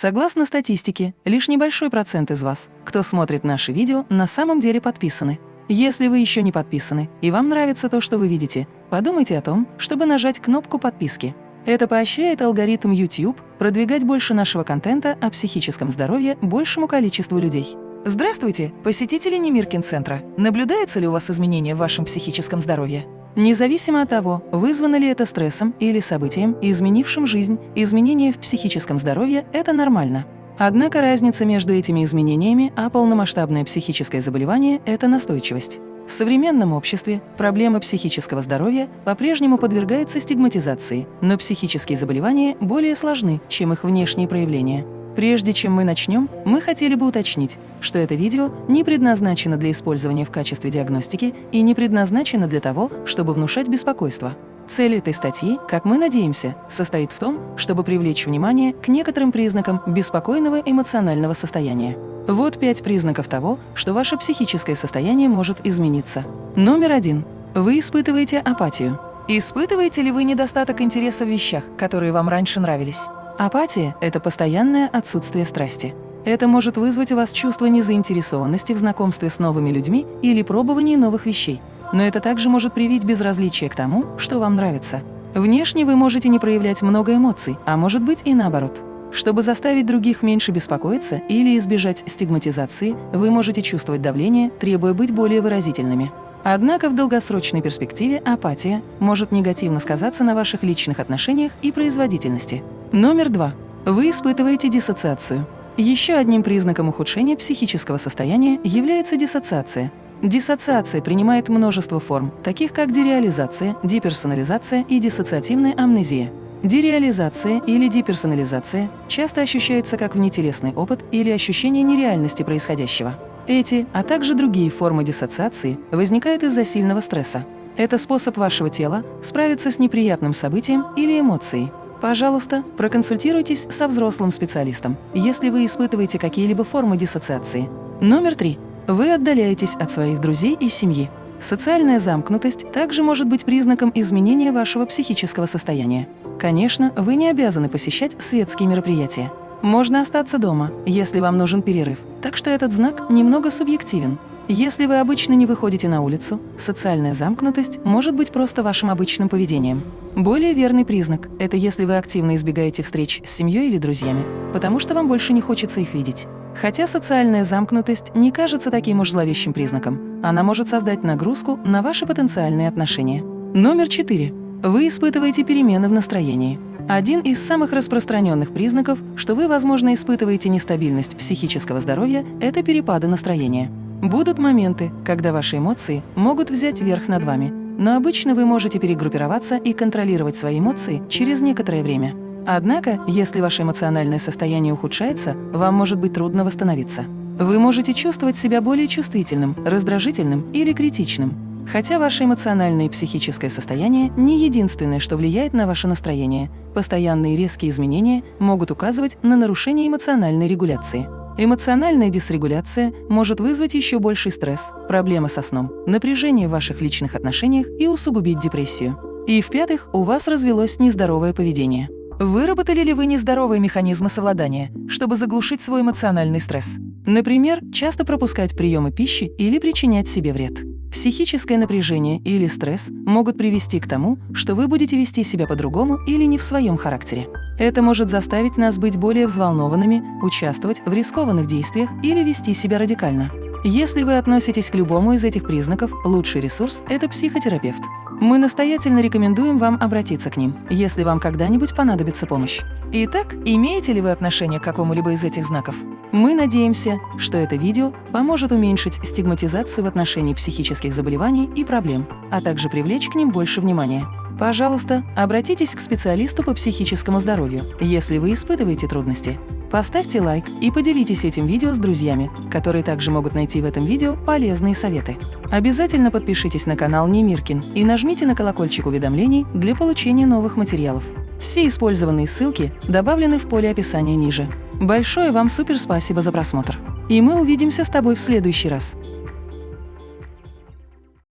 Согласно статистике, лишь небольшой процент из вас, кто смотрит наши видео, на самом деле подписаны. Если вы еще не подписаны и вам нравится то, что вы видите, подумайте о том, чтобы нажать кнопку подписки. Это поощряет алгоритм YouTube продвигать больше нашего контента о психическом здоровье большему количеству людей. Здравствуйте, посетители Немиркин-центра. Наблюдаются ли у вас изменения в вашем психическом здоровье? Независимо от того, вызвано ли это стрессом или событием, изменившим жизнь, изменения в психическом здоровье – это нормально. Однако разница между этими изменениями, а полномасштабное психическое заболевание – это настойчивость. В современном обществе проблемы психического здоровья по-прежнему подвергаются стигматизации, но психические заболевания более сложны, чем их внешние проявления. Прежде чем мы начнем, мы хотели бы уточнить, что это видео не предназначено для использования в качестве диагностики и не предназначено для того, чтобы внушать беспокойство. Цель этой статьи, как мы надеемся, состоит в том, чтобы привлечь внимание к некоторым признакам беспокойного эмоционального состояния. Вот пять признаков того, что ваше психическое состояние может измениться. Номер один. Вы испытываете апатию. Испытываете ли вы недостаток интереса в вещах, которые вам раньше нравились? Апатия – это постоянное отсутствие страсти. Это может вызвать у вас чувство незаинтересованности в знакомстве с новыми людьми или пробовании новых вещей. Но это также может привить безразличие к тому, что вам нравится. Внешне вы можете не проявлять много эмоций, а может быть и наоборот. Чтобы заставить других меньше беспокоиться или избежать стигматизации, вы можете чувствовать давление, требуя быть более выразительными. Однако в долгосрочной перспективе апатия может негативно сказаться на ваших личных отношениях и производительности. Номер два. Вы испытываете диссоциацию. Еще одним признаком ухудшения психического состояния является диссоциация. Диссоциация принимает множество форм, таких как дереализация, деперсонализация и диссоциативная амнезия. Дереализация или деперсонализация часто ощущается как внетелесный опыт или ощущение нереальности происходящего. Эти, а также другие формы диссоциации возникают из-за сильного стресса. Это способ вашего тела справиться с неприятным событием или эмоцией, Пожалуйста, проконсультируйтесь со взрослым специалистом, если вы испытываете какие-либо формы диссоциации. Номер три. Вы отдаляетесь от своих друзей и семьи. Социальная замкнутость также может быть признаком изменения вашего психического состояния. Конечно, вы не обязаны посещать светские мероприятия. Можно остаться дома, если вам нужен перерыв, так что этот знак немного субъективен. Если вы обычно не выходите на улицу, социальная замкнутость может быть просто вашим обычным поведением. Более верный признак – это если вы активно избегаете встреч с семьей или друзьями, потому что вам больше не хочется их видеть. Хотя социальная замкнутость не кажется таким уж зловещим признаком, она может создать нагрузку на ваши потенциальные отношения. Номер четыре. Вы испытываете перемены в настроении. Один из самых распространенных признаков, что вы, возможно, испытываете нестабильность психического здоровья – это перепады настроения. Будут моменты, когда ваши эмоции могут взять верх над вами, но обычно вы можете перегруппироваться и контролировать свои эмоции через некоторое время. Однако, если ваше эмоциональное состояние ухудшается, вам может быть трудно восстановиться. Вы можете чувствовать себя более чувствительным, раздражительным или критичным. Хотя ваше эмоциональное и психическое состояние не единственное, что влияет на ваше настроение, постоянные резкие изменения могут указывать на нарушение эмоциональной регуляции. Эмоциональная дисрегуляция может вызвать еще больший стресс, проблемы со сном, напряжение в ваших личных отношениях и усугубить депрессию. И в-пятых, у вас развелось нездоровое поведение. Выработали ли вы нездоровые механизмы совладания, чтобы заглушить свой эмоциональный стресс? Например, часто пропускать приемы пищи или причинять себе вред. Психическое напряжение или стресс могут привести к тому, что вы будете вести себя по-другому или не в своем характере. Это может заставить нас быть более взволнованными, участвовать в рискованных действиях или вести себя радикально. Если вы относитесь к любому из этих признаков, лучший ресурс – это психотерапевт. Мы настоятельно рекомендуем вам обратиться к ним, если вам когда-нибудь понадобится помощь. Итак, имеете ли вы отношение к какому-либо из этих знаков? Мы надеемся, что это видео поможет уменьшить стигматизацию в отношении психических заболеваний и проблем, а также привлечь к ним больше внимания. Пожалуйста, обратитесь к специалисту по психическому здоровью, если вы испытываете трудности. Поставьте лайк и поделитесь этим видео с друзьями, которые также могут найти в этом видео полезные советы. Обязательно подпишитесь на канал Немиркин и нажмите на колокольчик уведомлений для получения новых материалов. Все использованные ссылки добавлены в поле описания ниже. Большое вам супер спасибо за просмотр. И мы увидимся с тобой в следующий раз.